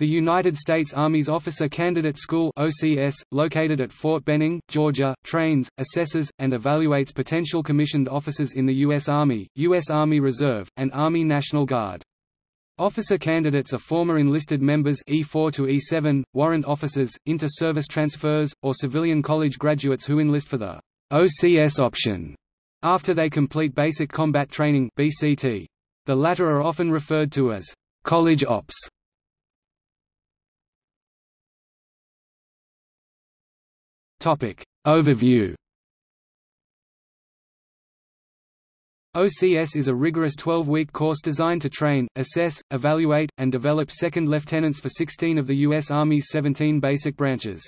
The United States Army's Officer Candidate School OCS, located at Fort Benning, Georgia, trains, assesses, and evaluates potential commissioned officers in the U.S. Army, U.S. Army Reserve, and Army National Guard. Officer candidates are former enlisted members E4 to E7, warrant officers, inter-service transfers, or civilian college graduates who enlist for the OCS option after they complete basic combat training BCT. The latter are often referred to as college ops. Topic Overview OCS is a rigorous 12-week course designed to train, assess, evaluate, and develop second lieutenants for 16 of the U.S. Army's 17 basic branches.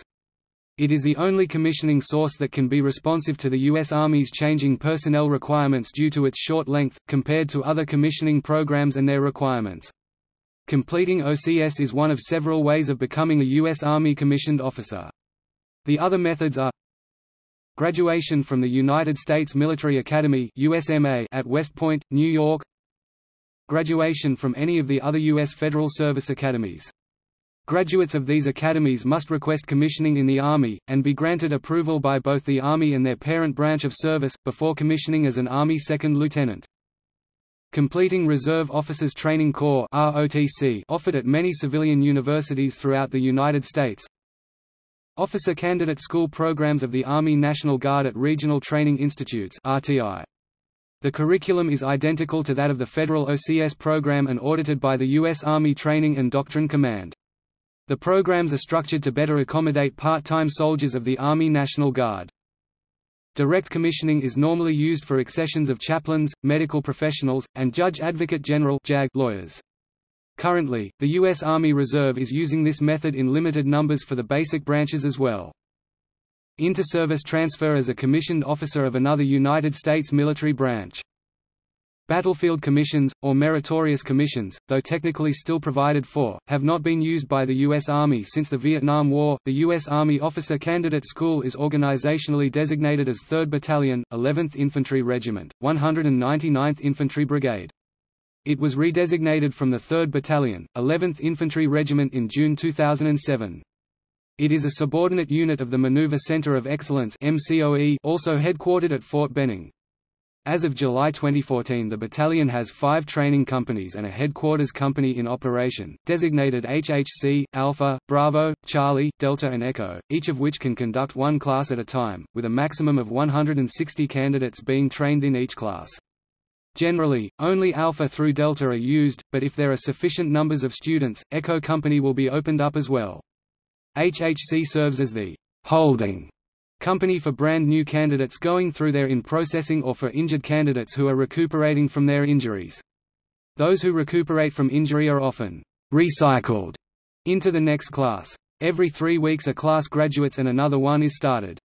It is the only commissioning source that can be responsive to the U.S. Army's changing personnel requirements due to its short length, compared to other commissioning programs and their requirements. Completing OCS is one of several ways of becoming a U.S. Army commissioned officer. The other methods are Graduation from the United States Military Academy USMA at West Point, New York Graduation from any of the other U.S. Federal Service Academies. Graduates of these academies must request commissioning in the Army, and be granted approval by both the Army and their parent branch of service, before commissioning as an Army Second Lieutenant. Completing Reserve Officers Training Corps offered at many civilian universities throughout the United States, Officer Candidate School programs of the Army National Guard at Regional Training Institutes RTI. The curriculum is identical to that of the federal OCS program and audited by the U.S. Army Training and Doctrine Command. The programs are structured to better accommodate part-time soldiers of the Army National Guard. Direct commissioning is normally used for accessions of chaplains, medical professionals, and Judge Advocate General lawyers. Currently, the U.S. Army Reserve is using this method in limited numbers for the basic branches as well. Inter-service transfer as a commissioned officer of another United States military branch. Battlefield commissions, or meritorious commissions, though technically still provided for, have not been used by the U.S. Army since the Vietnam War. The U.S. Army Officer Candidate School is organizationally designated as 3rd Battalion, 11th Infantry Regiment, 199th Infantry Brigade. It was redesignated from the 3rd Battalion, 11th Infantry Regiment in June 2007. It is a subordinate unit of the Maneuver Center of Excellence MCOE, also headquartered at Fort Benning. As of July 2014 the battalion has five training companies and a headquarters company in operation, designated HHC, Alpha, Bravo, Charlie, Delta and Echo, each of which can conduct one class at a time, with a maximum of 160 candidates being trained in each class. Generally, only Alpha through Delta are used, but if there are sufficient numbers of students, Echo Company will be opened up as well. HHC serves as the holding company for brand new candidates going through their in-processing or for injured candidates who are recuperating from their injuries. Those who recuperate from injury are often recycled into the next class. Every three weeks a class graduates and another one is started.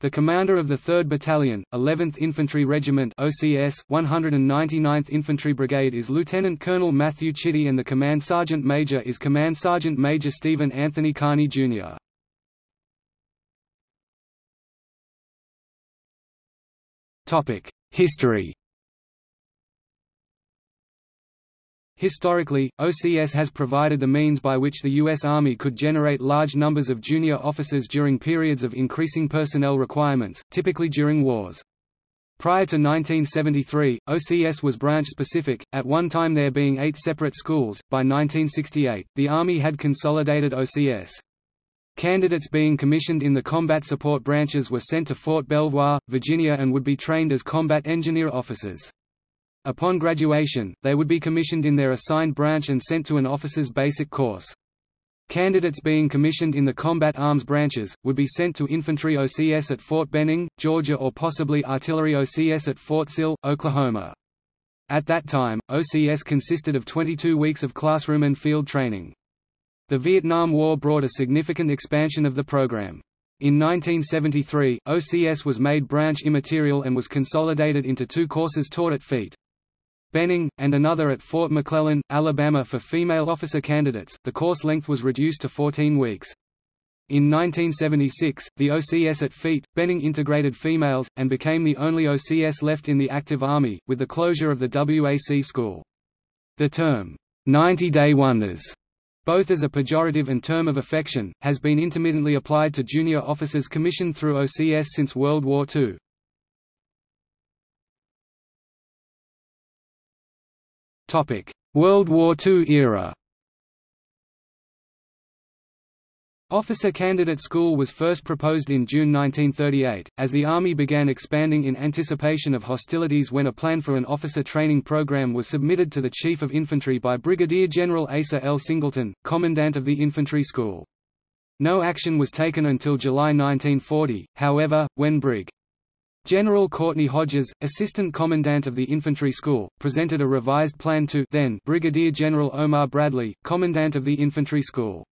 The commander of the 3rd Battalion, 11th Infantry Regiment OCS, 199th Infantry Brigade is Lieutenant Colonel Matthew Chitty and the Command Sergeant Major is Command Sergeant Major Stephen Anthony Carney, Jr. History Historically, OCS has provided the means by which the U.S. Army could generate large numbers of junior officers during periods of increasing personnel requirements, typically during wars. Prior to 1973, OCS was branch-specific, at one time there being eight separate schools. By 1968, the Army had consolidated OCS. Candidates being commissioned in the combat support branches were sent to Fort Belvoir, Virginia and would be trained as combat engineer officers. Upon graduation, they would be commissioned in their assigned branch and sent to an officer's basic course. Candidates being commissioned in the combat arms branches, would be sent to infantry OCS at Fort Benning, Georgia or possibly artillery OCS at Fort Sill, Oklahoma. At that time, OCS consisted of 22 weeks of classroom and field training. The Vietnam War brought a significant expansion of the program. In 1973, OCS was made branch immaterial and was consolidated into two courses taught at FEET. Benning, and another at Fort McClellan, Alabama for female officer candidates. The course length was reduced to 14 weeks. In 1976, the OCS at FEET, Benning integrated females, and became the only OCS left in the active Army, with the closure of the WAC school. The term, 90-day wonders, both as a pejorative and term of affection, has been intermittently applied to junior officers commissioned through OCS since World War II. World War II era Officer Candidate School was first proposed in June 1938, as the Army began expanding in anticipation of hostilities when a plan for an officer training program was submitted to the Chief of Infantry by Brigadier General Asa L. Singleton, Commandant of the Infantry School. No action was taken until July 1940, however, when Brig. General Courtney Hodges, Assistant Commandant of the Infantry School, presented a revised plan to then Brigadier General Omar Bradley, Commandant of the Infantry School.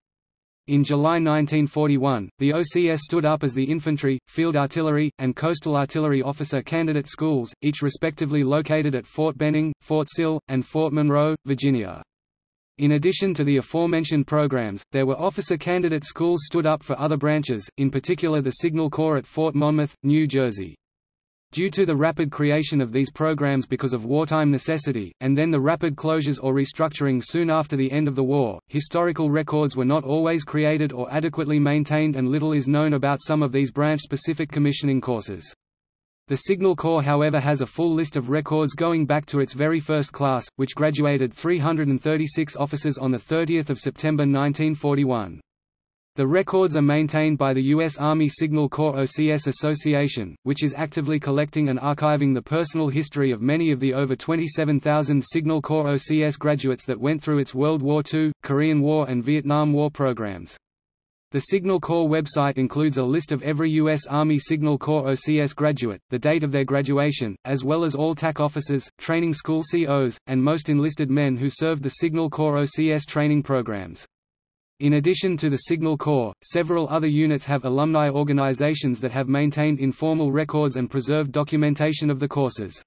In July 1941, the OCS stood up as the Infantry, Field Artillery, and Coastal Artillery Officer Candidate Schools, each respectively located at Fort Benning, Fort Sill, and Fort Monroe, Virginia. In addition to the aforementioned programs, there were officer candidate schools stood up for other branches, in particular the Signal Corps at Fort Monmouth, New Jersey. Due to the rapid creation of these programs because of wartime necessity, and then the rapid closures or restructuring soon after the end of the war, historical records were not always created or adequately maintained and little is known about some of these branch-specific commissioning courses. The Signal Corps however has a full list of records going back to its very first class, which graduated 336 officers on 30 September 1941. The records are maintained by the U.S. Army Signal Corps OCS Association, which is actively collecting and archiving the personal history of many of the over 27,000 Signal Corps OCS graduates that went through its World War II, Korean War and Vietnam War programs. The Signal Corps website includes a list of every U.S. Army Signal Corps OCS graduate, the date of their graduation, as well as all TAC officers, training school COs, and most enlisted men who served the Signal Corps OCS training programs. In addition to the Signal Corps, several other units have alumni organizations that have maintained informal records and preserved documentation of the courses.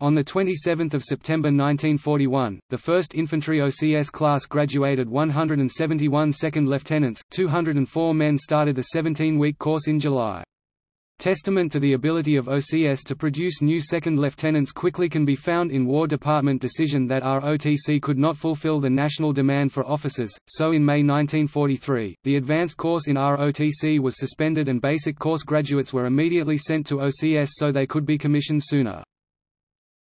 On 27 September 1941, the 1st Infantry OCS class graduated 171 second lieutenants, 204 men started the 17-week course in July. Testament to the ability of OCS to produce new second lieutenants quickly can be found in War Department decision that ROTC could not fulfill the national demand for officers, so in May 1943, the advanced course in ROTC was suspended and basic course graduates were immediately sent to OCS so they could be commissioned sooner.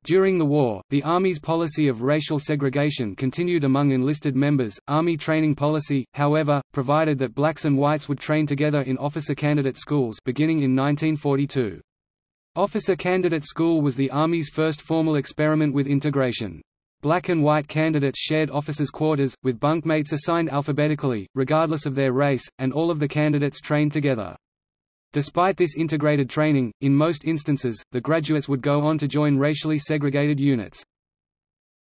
During the war, the Army's policy of racial segregation continued among enlisted members. Army training policy, however, provided that blacks and whites would train together in officer candidate schools beginning in 1942. Officer Candidate School was the Army's first formal experiment with integration. Black and white candidates shared officers' quarters, with bunkmates assigned alphabetically, regardless of their race, and all of the candidates trained together. Despite this integrated training, in most instances, the graduates would go on to join racially segregated units.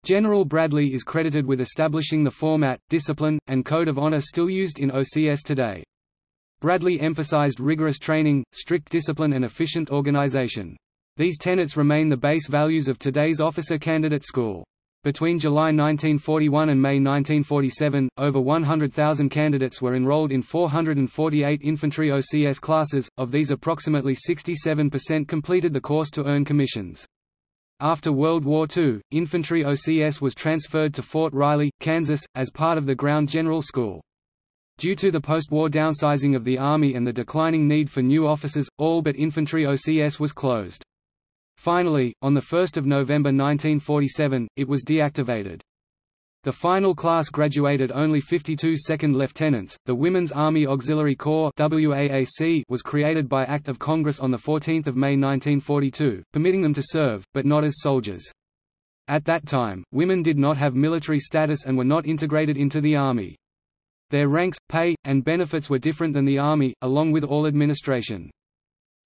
General Bradley is credited with establishing the format, discipline, and code of honor still used in OCS today. Bradley emphasized rigorous training, strict discipline and efficient organization. These tenets remain the base values of today's officer candidate school. Between July 1941 and May 1947, over 100,000 candidates were enrolled in 448 infantry OCS classes, of these approximately 67% completed the course to earn commissions. After World War II, infantry OCS was transferred to Fort Riley, Kansas, as part of the Ground General School. Due to the post-war downsizing of the Army and the declining need for new officers, all but infantry OCS was closed. Finally, on 1 November 1947, it was deactivated. The final class graduated only 52 second lieutenants. The Women's Army Auxiliary Corps (WAAC) was created by Act of Congress on the 14th of May 1942, permitting them to serve, but not as soldiers. At that time, women did not have military status and were not integrated into the Army. Their ranks, pay, and benefits were different than the Army, along with all administration.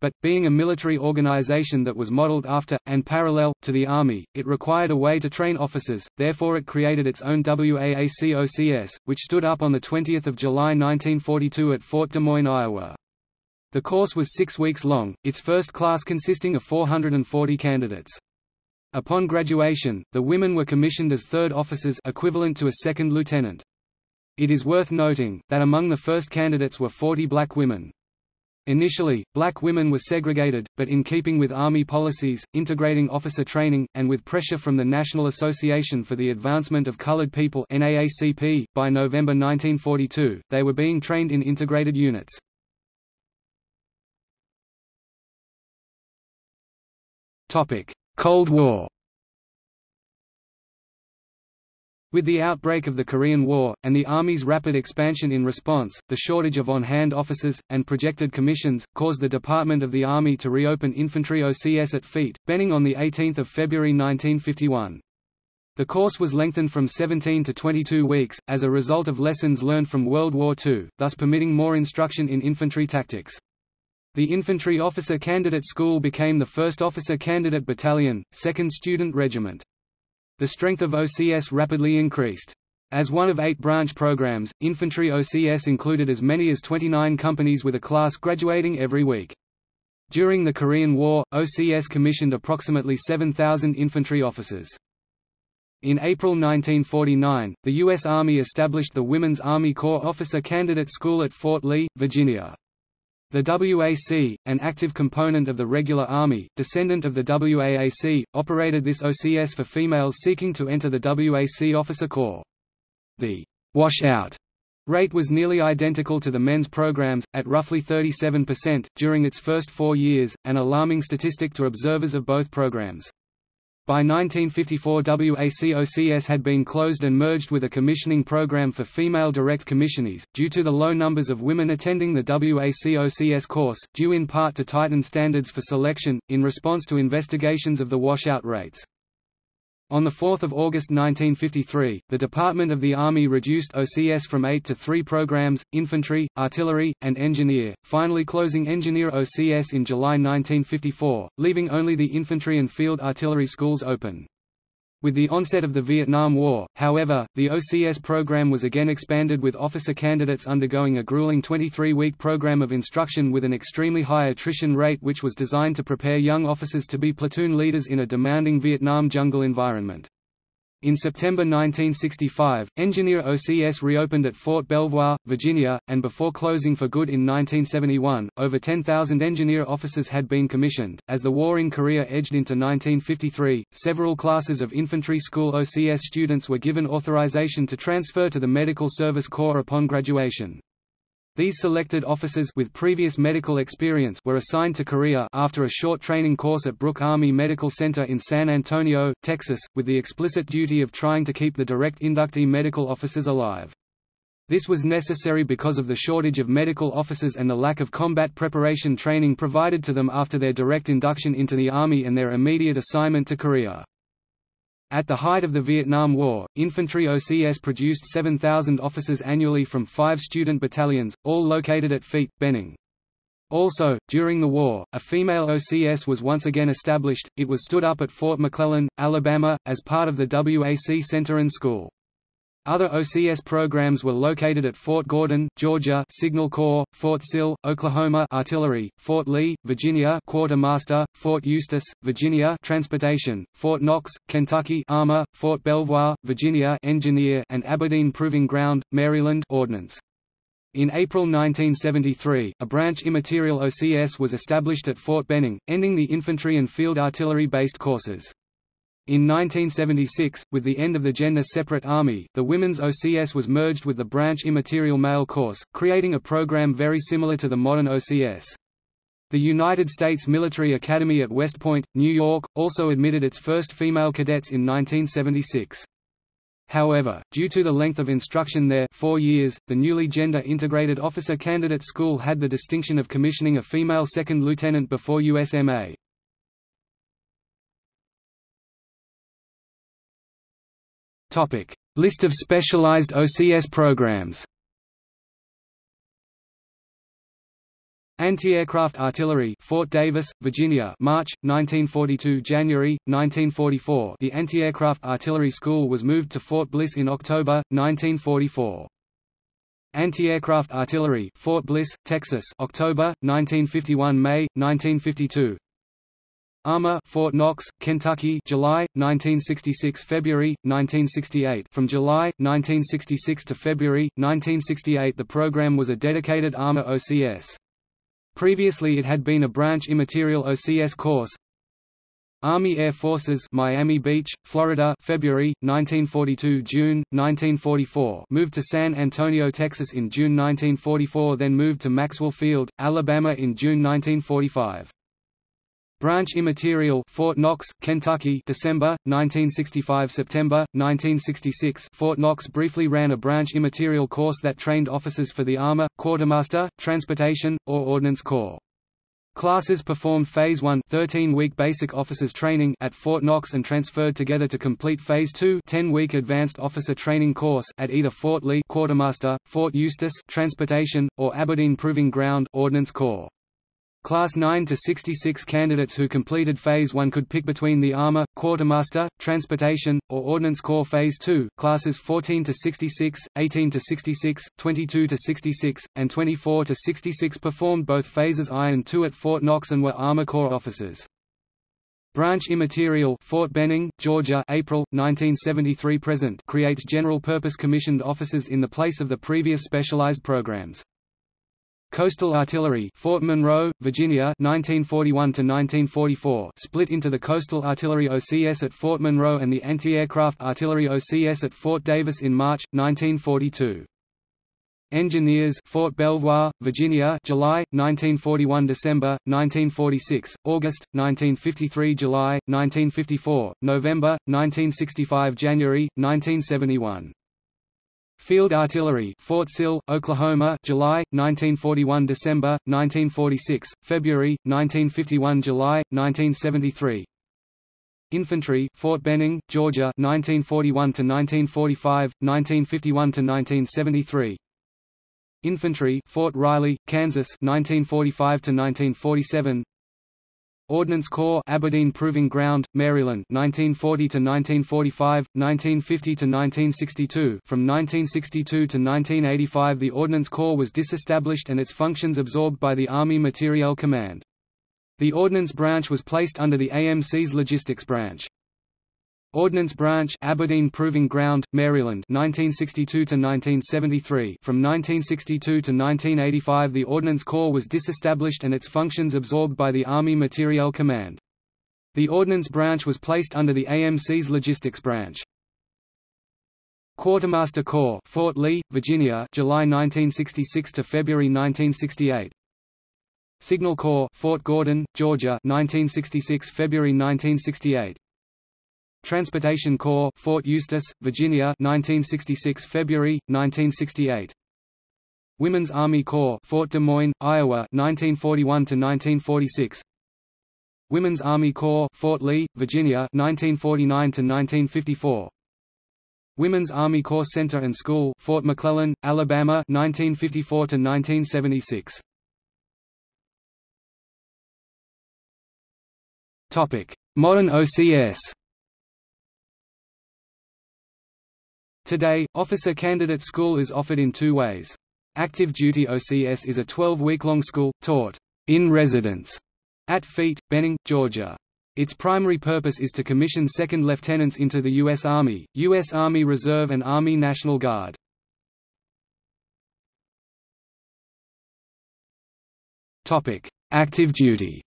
But, being a military organization that was modeled after, and parallel, to the Army, it required a way to train officers, therefore it created its own WAAC-OCS, which stood up on 20 July 1942 at Fort Des Moines, Iowa. The course was six weeks long, its first class consisting of 440 candidates. Upon graduation, the women were commissioned as third officers equivalent to a second lieutenant. It is worth noting, that among the first candidates were 40 black women. Initially, black women were segregated, but in keeping with Army policies, integrating officer training, and with pressure from the National Association for the Advancement of Colored People NAACP, by November 1942, they were being trained in integrated units. Cold War With the outbreak of the Korean War, and the Army's rapid expansion in response, the shortage of on-hand officers, and projected commissions, caused the Department of the Army to reopen infantry OCS at Feet, Benning on 18 February 1951. The course was lengthened from 17 to 22 weeks, as a result of lessons learned from World War II, thus permitting more instruction in infantry tactics. The Infantry Officer Candidate School became the first Officer Candidate Battalion, 2nd Student Regiment. The strength of OCS rapidly increased. As one of eight branch programs, infantry OCS included as many as 29 companies with a class graduating every week. During the Korean War, OCS commissioned approximately 7,000 infantry officers. In April 1949, the U.S. Army established the Women's Army Corps Officer Candidate School at Fort Lee, Virginia. The WAC, an active component of the regular Army, descendant of the WAAC, operated this OCS for females seeking to enter the WAC officer corps. The washout rate was nearly identical to the men's programs, at roughly 37%, during its first four years, an alarming statistic to observers of both programs. By 1954 WACOCS had been closed and merged with a commissioning program for female direct commissionees, due to the low numbers of women attending the WACOCS course, due in part to tightened standards for selection, in response to investigations of the washout rates. On 4 August 1953, the Department of the Army reduced OCS from eight to three programs, infantry, artillery, and engineer, finally closing engineer OCS in July 1954, leaving only the infantry and field artillery schools open. With the onset of the Vietnam War, however, the OCS program was again expanded with officer candidates undergoing a grueling 23-week program of instruction with an extremely high attrition rate which was designed to prepare young officers to be platoon leaders in a demanding Vietnam jungle environment. In September 1965, Engineer OCS reopened at Fort Belvoir, Virginia, and before closing for good in 1971, over 10,000 engineer officers had been commissioned. As the war in Korea edged into 1953, several classes of infantry school OCS students were given authorization to transfer to the Medical Service Corps upon graduation. These selected officers with previous medical experience were assigned to Korea after a short training course at Brooke Army Medical Center in San Antonio, Texas, with the explicit duty of trying to keep the direct inductee medical officers alive. This was necessary because of the shortage of medical officers and the lack of combat preparation training provided to them after their direct induction into the Army and their immediate assignment to Korea. At the height of the Vietnam War, infantry OCS produced 7,000 officers annually from five student battalions, all located at Feet, Benning. Also, during the war, a female OCS was once again established, it was stood up at Fort McClellan, Alabama, as part of the WAC Center and School. Other OCS programs were located at Fort Gordon, Georgia Signal Corps, Fort Sill, Oklahoma Artillery, Fort Lee, Virginia Quartermaster, Fort Eustis, Virginia Transportation, Fort Knox, Kentucky Armor, Fort Belvoir, Virginia Engineer and Aberdeen Proving Ground, Maryland Ordnance. In April 1973, a branch immaterial OCS was established at Fort Benning, ending the infantry and field artillery-based courses. In 1976, with the end of the gender-separate Army, the Women's OCS was merged with the branch immaterial male course, creating a program very similar to the modern OCS. The United States Military Academy at West Point, New York, also admitted its first female cadets in 1976. However, due to the length of instruction there four years, the newly gender-integrated officer candidate school had the distinction of commissioning a female second lieutenant before USMA. Topic: List of specialized OCS programs. Anti-aircraft artillery, Fort Davis, Virginia, March 1942, January 1944. The Anti-aircraft artillery school was moved to Fort Bliss in October 1944. Anti-aircraft artillery, Fort Bliss, Texas, October 1951, May 1952. Armor Fort Knox, Kentucky July 1966 February 1968 From July 1966 to February 1968 the program was a dedicated Armor OCS Previously it had been a branch immaterial OCS course. Army Air Forces Miami Beach, Florida February, 1942 June, 1944 moved to San Antonio, Texas in June 1944 then moved to Maxwell Field, Alabama in June 1945. Branch Immaterial Fort Knox, Kentucky December, 1965 September, 1966 Fort Knox briefly ran a branch immaterial course that trained officers for the Armor, Quartermaster, Transportation, or Ordnance Corps. Classes performed Phase 1 13-week basic officers training at Fort Knox and transferred together to complete Phase 2 10-week advanced officer training course at either Fort Lee Quartermaster, Fort Eustis Transportation, or Aberdeen Proving Ground Ordnance Corps. Class 9 to 66 candidates who completed Phase 1 could pick between the Armor, Quartermaster, Transportation, or Ordnance Corps Phase 2. Classes 14 to 66, 18 to 66, 22 to 66, and 24 to 66 performed both Phases I and II at Fort Knox and were Armor Corps officers. Branch Immaterial Fort Benning, Georgia April, 1973 present creates general-purpose commissioned officers in the place of the previous specialized programs. Coastal Artillery Fort Monroe, Virginia 1941 1944 split into the Coastal Artillery OCS at Fort Monroe and the Anti-Aircraft Artillery OCS at Fort Davis in March 1942. Engineers Fort Belvoir, Virginia July 1941 December 1946 August 1953 July 1954 November 1965 January 1971 Field Artillery Fort Sill, Oklahoma July, 1941 December, 1946, February, 1951 July, 1973 Infantry Fort Benning, Georgia 1941 to 1945, 1951 to 1973. Infantry Fort Riley, Kansas 1945–1947 Ordnance Corps Aberdeen Proving Ground, Maryland 1940 to 1945, 1950 to 1962. From 1962 to 1985 the Ordnance Corps was disestablished and its functions absorbed by the Army Materiel Command. The Ordnance Branch was placed under the AMC's Logistics Branch. Ordnance Branch Aberdeen Proving Ground, Maryland 1962 to 1973 From 1962 to 1985 the Ordnance Corps was disestablished and its functions absorbed by the Army Materiel Command. The Ordnance Branch was placed under the AMC's Logistics Branch. Quartermaster Corps Fort Lee, Virginia July 1966 to February 1968 Signal Corps Fort Gordon, Georgia 1966 February 1968 Transportation Corps Fort Eustis, Virginia 1966 February 1968 Women's Army Corps Fort Des Moines, Iowa 1941 to 1946 Women's Army Corps Fort Lee, Virginia 1949 to 1954 Women's Army Corps Center and School Fort McClellan, Alabama 1954 to 1976 Topic Modern OCS Today, Officer Candidate School is offered in two ways. Active Duty OCS is a 12-week-long school, taught in residence at FEET, Benning, Georgia. Its primary purpose is to commission second lieutenants into the U.S. Army, U.S. Army Reserve and Army National Guard. Active duty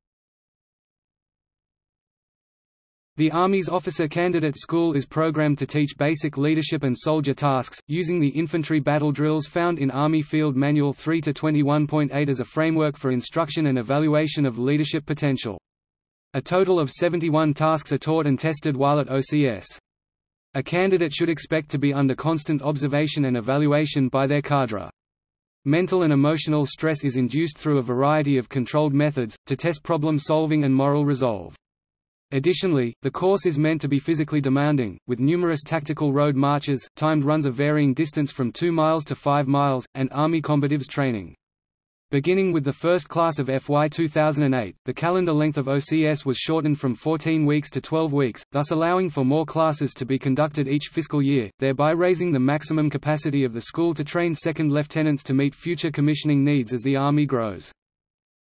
The Army's Officer Candidate School is programmed to teach basic leadership and soldier tasks, using the infantry battle drills found in Army Field Manual 3-21.8 as a framework for instruction and evaluation of leadership potential. A total of 71 tasks are taught and tested while at OCS. A candidate should expect to be under constant observation and evaluation by their cadre. Mental and emotional stress is induced through a variety of controlled methods, to test problem solving and moral resolve. Additionally, the course is meant to be physically demanding, with numerous tactical road marches, timed runs of varying distance from 2 miles to 5 miles, and Army combatives training. Beginning with the first class of FY 2008, the calendar length of OCS was shortened from 14 weeks to 12 weeks, thus allowing for more classes to be conducted each fiscal year, thereby raising the maximum capacity of the school to train second lieutenants to meet future commissioning needs as the Army grows.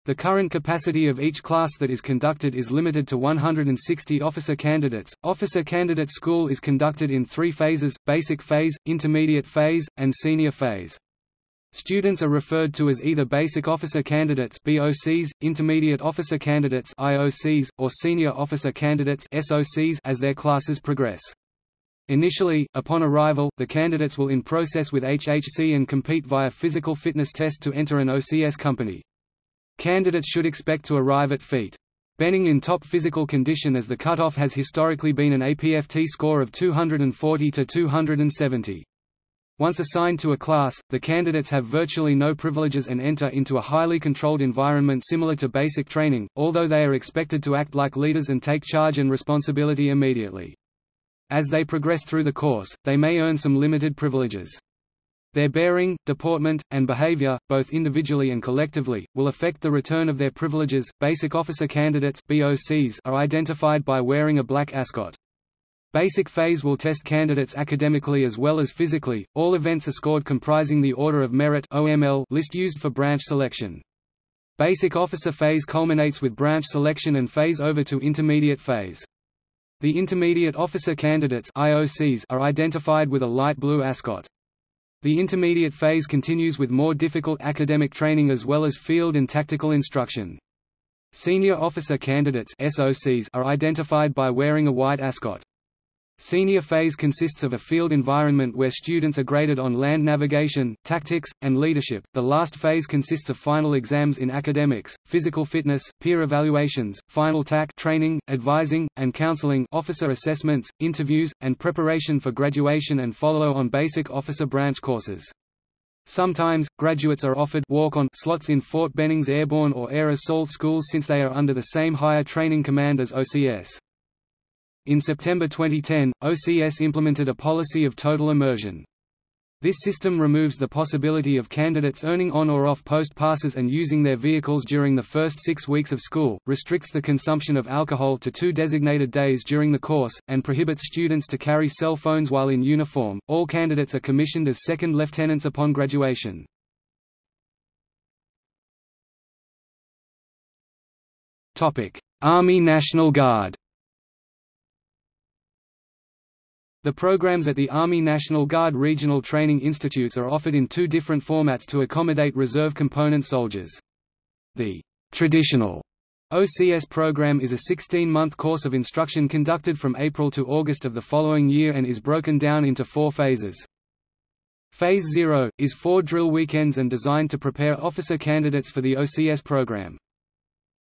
The current capacity of each class that is conducted is limited to 160 officer candidates. Officer Candidate School is conducted in three phases basic phase, intermediate phase, and senior phase. Students are referred to as either Basic Officer Candidates BOCs, Intermediate Officer Candidates IOCs, or Senior Officer Candidates SOCs as their classes progress. Initially, upon arrival, the candidates will in process with HHC and compete via physical fitness test to enter an OCS company. Candidates should expect to arrive at feet. Benning in top physical condition as the cutoff has historically been an APFT score of 240 to 270. Once assigned to a class, the candidates have virtually no privileges and enter into a highly controlled environment similar to basic training, although they are expected to act like leaders and take charge and responsibility immediately. As they progress through the course, they may earn some limited privileges. Their bearing, deportment, and behavior, both individually and collectively, will affect the return of their privileges. Basic officer candidates (BOCs) are identified by wearing a black ascot. Basic phase will test candidates academically as well as physically. All events are scored comprising the Order of Merit (OML) list used for branch selection. Basic officer phase culminates with branch selection and phase over to intermediate phase. The intermediate officer candidates (IOCs) are identified with a light blue ascot. The intermediate phase continues with more difficult academic training as well as field and tactical instruction. Senior officer candidates (SOCs) are identified by wearing a white ascot. Senior phase consists of a field environment where students are graded on land navigation, tactics, and leadership. The last phase consists of final exams in academics, physical fitness, peer evaluations, final TAC training, advising, and counseling, officer assessments, interviews, and preparation for graduation and follow-on basic officer branch courses. Sometimes, graduates are offered walk-on slots in Fort Benning's airborne or air assault schools since they are under the same higher training command as OCS. In September 2010, OCS implemented a policy of total immersion. This system removes the possibility of candidates earning on or off post passes and using their vehicles during the first six weeks of school, restricts the consumption of alcohol to two designated days during the course, and prohibits students to carry cell phones while in uniform. All candidates are commissioned as second lieutenants upon graduation. Army National Guard The programs at the Army National Guard Regional Training Institutes are offered in two different formats to accommodate reserve component soldiers. The traditional OCS program is a 16-month course of instruction conducted from April to August of the following year and is broken down into four phases. Phase 0, is four drill weekends and designed to prepare officer candidates for the OCS program.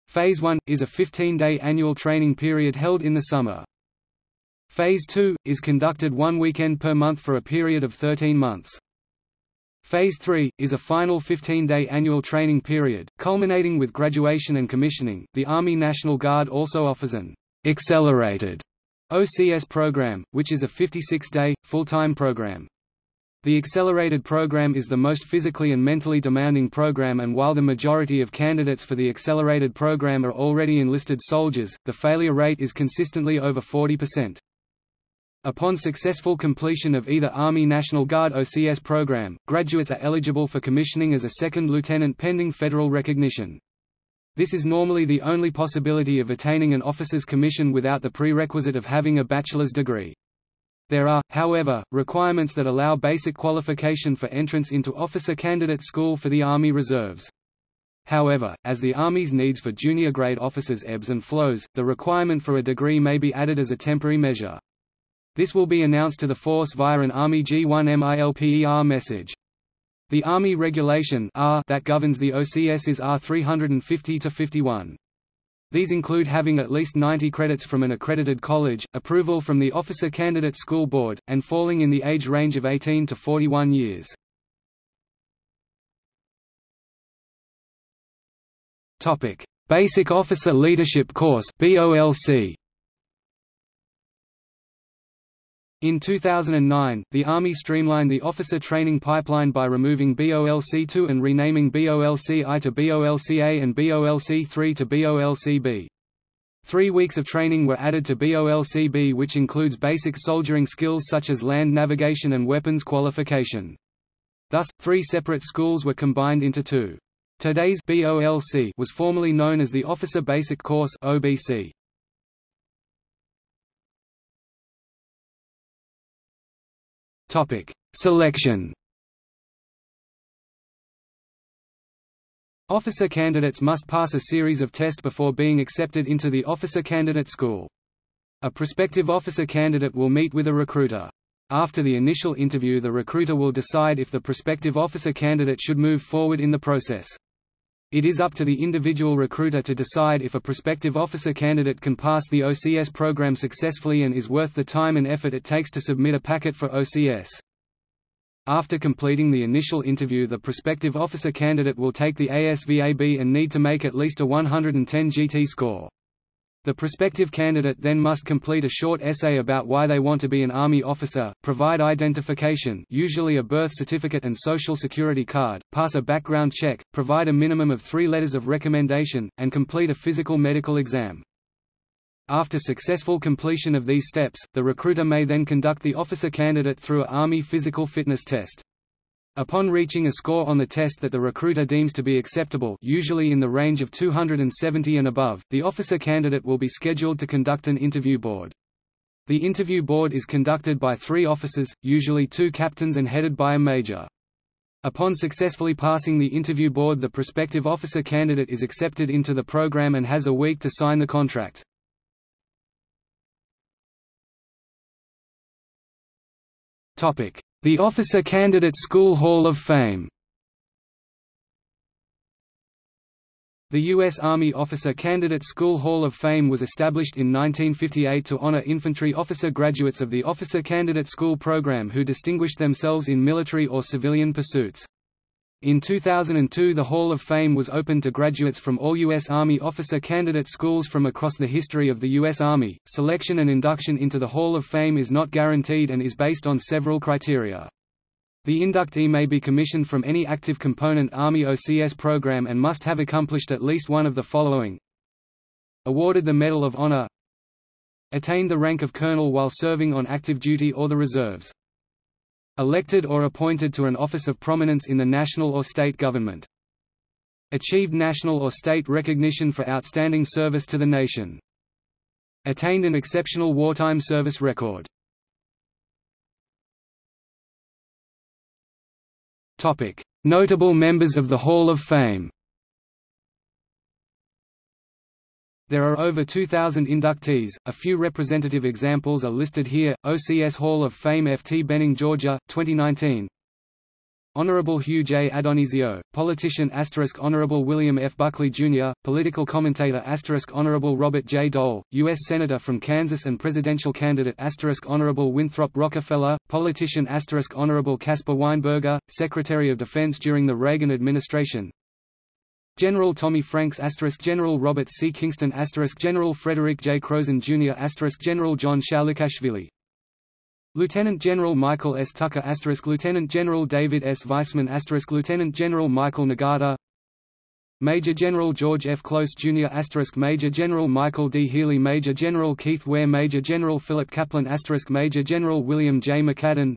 Phase 1, is a 15-day annual training period held in the summer. Phase 2, is conducted one weekend per month for a period of 13 months. Phase 3, is a final 15-day annual training period, culminating with graduation and commissioning. The Army National Guard also offers an accelerated OCS program, which is a 56-day, full-time program. The accelerated program is the most physically and mentally demanding program and while the majority of candidates for the accelerated program are already enlisted soldiers, the failure rate is consistently over 40%. Upon successful completion of either Army National Guard OCS program, graduates are eligible for commissioning as a second lieutenant pending federal recognition. This is normally the only possibility of attaining an officer's commission without the prerequisite of having a bachelor's degree. There are, however, requirements that allow basic qualification for entrance into officer candidate school for the Army Reserves. However, as the Army's needs for junior grade officers ebbs and flows, the requirement for a degree may be added as a temporary measure. This will be announced to the force via an Army G1 MILPER message. The Army Regulation R that governs the OCS is R 350-51. These include having at least 90 credits from an accredited college, approval from the Officer Candidate School Board, and falling in the age range of 18 to 41 years. Basic Officer Leadership Course BOLC In 2009, the Army streamlined the officer training pipeline by removing BOLC-2 and renaming BOLC-I to BOLC-A and BOLC-3 to BOLC-B. Three weeks of training were added to BOLC-B which includes basic soldiering skills such as land navigation and weapons qualification. Thus, three separate schools were combined into two. Today's BOLC was formerly known as the Officer Basic Course OBC. Topic: Selection. Officer candidates must pass a series of tests before being accepted into the officer candidate school. A prospective officer candidate will meet with a recruiter. After the initial interview the recruiter will decide if the prospective officer candidate should move forward in the process. It is up to the individual recruiter to decide if a prospective officer candidate can pass the OCS program successfully and is worth the time and effort it takes to submit a packet for OCS. After completing the initial interview the prospective officer candidate will take the ASVAB and need to make at least a 110 GT score. The prospective candidate then must complete a short essay about why they want to be an Army officer, provide identification usually a birth certificate and social security card, pass a background check, provide a minimum of three letters of recommendation, and complete a physical medical exam. After successful completion of these steps, the recruiter may then conduct the officer candidate through a Army physical fitness test. Upon reaching a score on the test that the recruiter deems to be acceptable usually in the range of 270 and above, the officer candidate will be scheduled to conduct an interview board. The interview board is conducted by three officers, usually two captains and headed by a major. Upon successfully passing the interview board the prospective officer candidate is accepted into the program and has a week to sign the contract. The Officer Candidate School Hall of Fame The U.S. Army Officer Candidate School Hall of Fame was established in 1958 to honor infantry officer graduates of the Officer Candidate School program who distinguished themselves in military or civilian pursuits. In 2002 the Hall of Fame was opened to graduates from all U.S. Army officer candidate schools from across the history of the U.S. Army. Selection and induction into the Hall of Fame is not guaranteed and is based on several criteria. The inductee may be commissioned from any active component Army OCS program and must have accomplished at least one of the following Awarded the Medal of Honor Attained the rank of colonel while serving on active duty or the reserves Elected or appointed to an office of prominence in the national or state government. Achieved national or state recognition for outstanding service to the nation. Attained an exceptional wartime service record. Notable members of the Hall of Fame There are over 2,000 inductees, a few representative examples are listed here, OCS Hall of Fame F. T. Benning Georgia, 2019 Honorable Hugh J. Addonizio, politician Honorable William F. Buckley, Jr., political commentator Honorable Robert J. Dole, U.S. Senator from Kansas and presidential candidate Honorable Winthrop Rockefeller, politician Honorable Caspar Weinberger, Secretary of Defense during the Reagan administration General Tommy Franks General Robert C. Kingston General Frederick J. Kroesen Jr. General John Shalikashvili Lieutenant General Michael S. Tucker Lieutenant General David S. Weissman Lieutenant General Michael Nagata Major General George F. Close Jr. Major General Michael D. Healy Major General Keith Ware Major General Philip Kaplan Major General William J. McCaddin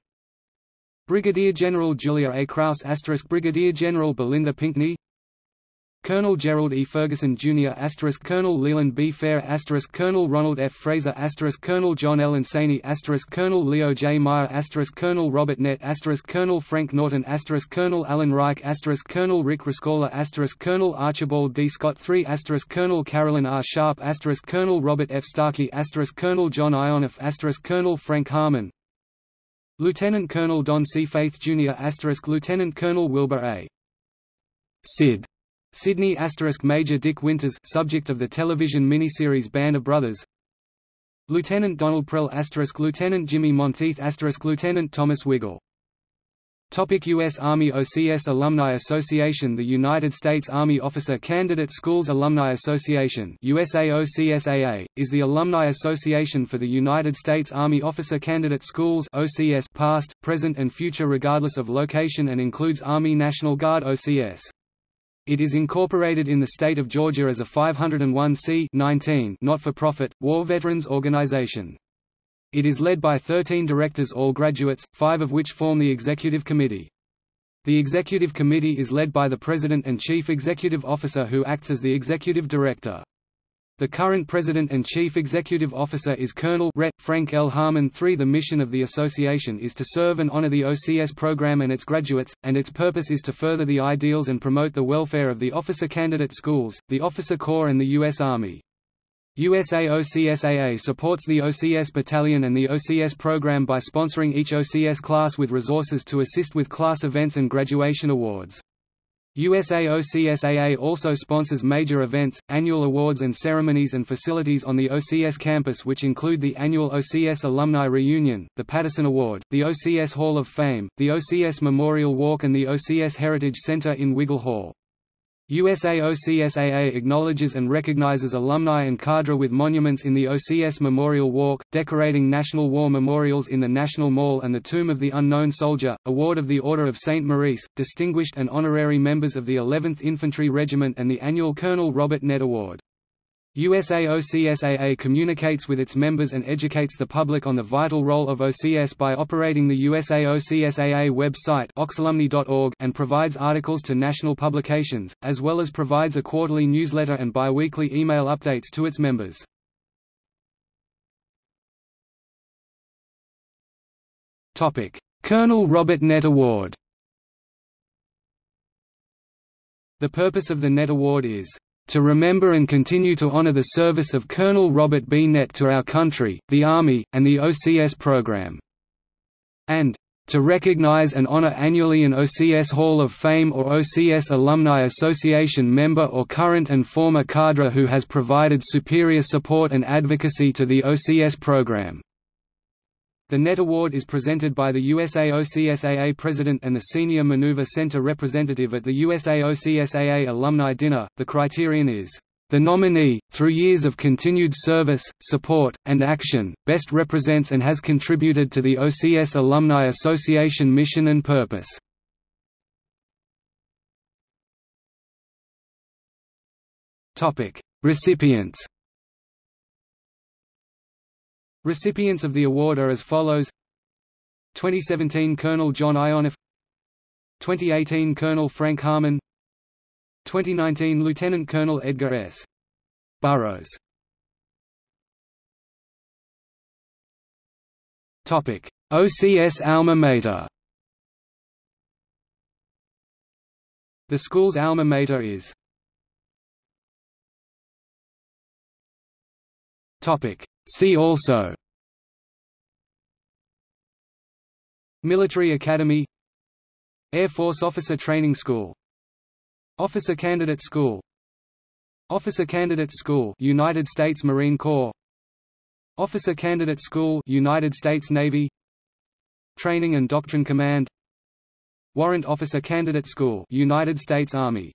Brigadier General Julia A. Krause Brigadier General Belinda Pinckney Colonel Gerald E. Ferguson Jr. Colonel Leland B. Fair Colonel Ronald F. Fraser Colonel John L. Insani Colonel Leo J. Meyer Colonel Robert Nett Colonel Frank Norton Colonel Alan Reich Colonel Rick Rescorla Colonel Archibald D. Scott III Colonel Carolyn R. Sharp Colonel Robert F. Starkey Colonel John Ionoff Colonel Frank Harmon Lieutenant Colonel Don C. Faith Jr. Lieutenant Colonel Wilbur A. Sid Sydney asterisk Major Dick Winters subject of the television miniseries Band of Brothers Lieutenant Donald Prell asterisk Lieutenant Jimmy Monteith asterisk Lieutenant Thomas Wigle Topic U.S. Army OCS Alumni Association The United States Army Officer Candidate Schools Alumni Association USAOCSAA, is the alumni association for the United States Army Officer Candidate Schools OCS past, present and future regardless of location and includes Army National Guard OCS. It is incorporated in the state of Georgia as a 501c not-for-profit, war veterans organization. It is led by 13 directors all graduates, five of which form the executive committee. The executive committee is led by the president and chief executive officer who acts as the executive director. The current President and Chief Executive Officer is Colonel Ret. Frank L. Harmon III. The mission of the association is to serve and honor the OCS program and its graduates, and its purpose is to further the ideals and promote the welfare of the officer candidate schools, the officer corps and the U.S. Army. USA OCSAA supports the OCS Battalion and the OCS program by sponsoring each OCS class with resources to assist with class events and graduation awards. USA OCSAA also sponsors major events, annual awards and ceremonies and facilities on the OCS campus which include the annual OCS Alumni Reunion, the Patterson Award, the OCS Hall of Fame, the OCS Memorial Walk and the OCS Heritage Center in Wigle Hall. USA OCSAA acknowledges and recognizes alumni and cadre with monuments in the OCS Memorial Walk, decorating National War Memorials in the National Mall and the Tomb of the Unknown Soldier, Award of the Order of St. Maurice, distinguished and honorary members of the 11th Infantry Regiment and the annual Colonel Robert Nett Award. USA OCSAA communicates with its members and educates the public on the vital role of OCS by operating the USA OCSAA website and provides articles to national publications, as well as provides a quarterly newsletter and biweekly email updates to its members. Colonel Robert Nett Award The purpose of the Nett Award is to remember and continue to honor the service of Colonel Robert B. Nett to our country, the Army, and the OCS program. And to recognize and honor annually an OCS Hall of Fame or OCS Alumni Association member or current and former cadre who has provided superior support and advocacy to the OCS program. The Nett Award is presented by the USAOCSAA President and the Senior Maneuver Center representative at the USAOCSAA Alumni Dinner. The criterion is the nominee, through years of continued service, support, and action, best represents and has contributed to the OCS Alumni Association mission and purpose. Recipients Recipients of the award are as follows. 2017 Colonel John Ionoff 2018 Colonel Frank Harmon. 2019 Lieutenant Colonel Edgar S. Burrows OCS alma mater. The school's alma mater is See also. Military Academy. Air Force Officer Training School. Officer Candidate School. Officer Candidate School United States Marine Corps. Officer Candidate School United States Navy. Training and Doctrine Command. Warrant Officer Candidate School United States Army